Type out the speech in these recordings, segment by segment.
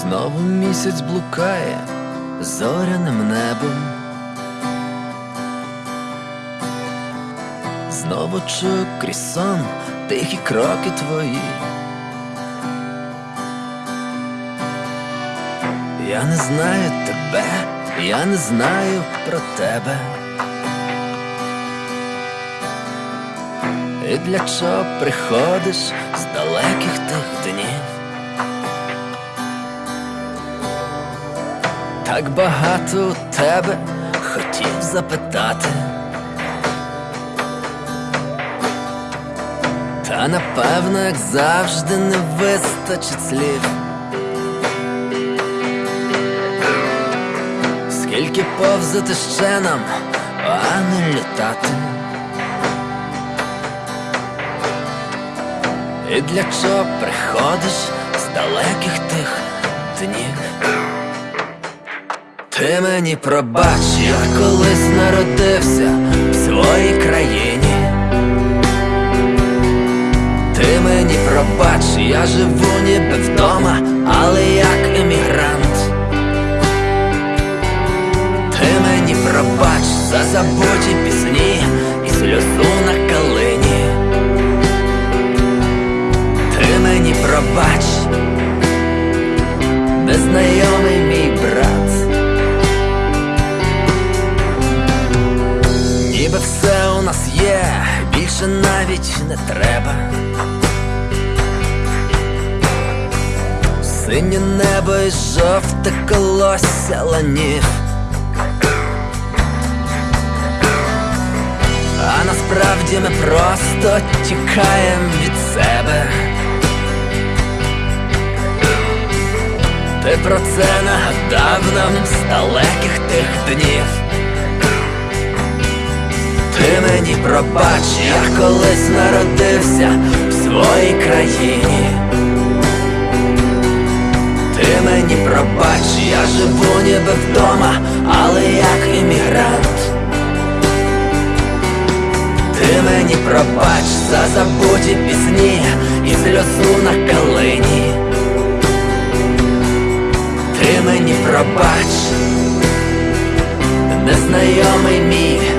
Знову місяць блукає зоряним небом. Знову чую крізь сон тихі кроки твої. Я не знаю тебе, я не знаю про тебе. І для чого приходиш з далеких тих Так багато тебе хотів запитати. Та напевно, як завжди, не вистачить слів. Скільки повзати ще нам, а не літати. І для чого приходиш з далеких тих днів? Ти мені пробач, я колись народився в своїй країні. Ти мені пробач, я живу ніби вдома, але як емігрант. Ти мені пробач за забуті пісні і сльозу на калині. Ти мені пробач, незнайомий Ніби все у нас є, більше навіть не треба. Синє небо і жовте колосся ланів. А насправді ми просто тікаємо від себе. Ти про це нагадав нам з далеких тих днів. Ти мені пробач, я колись народився в своїй країні. Ти мені пробач, я живу ніби вдома, але як емігрант. Ти мені пробач за забуті пісні і сльозу на калині. Ти мені пробач, незнайомий мій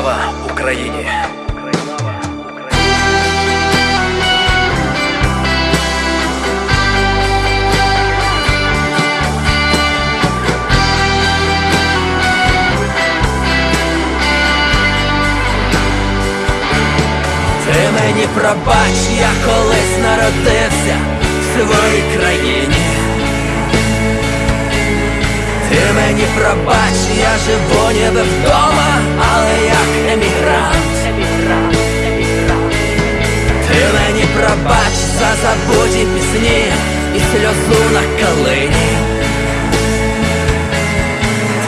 Слава Україні! Ти мені пробач, я колись народився в своїй країні. Ти мені пробач, я живу ніби вдома, забуті пісні і сльозу на калині.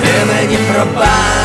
Ти мені пробач,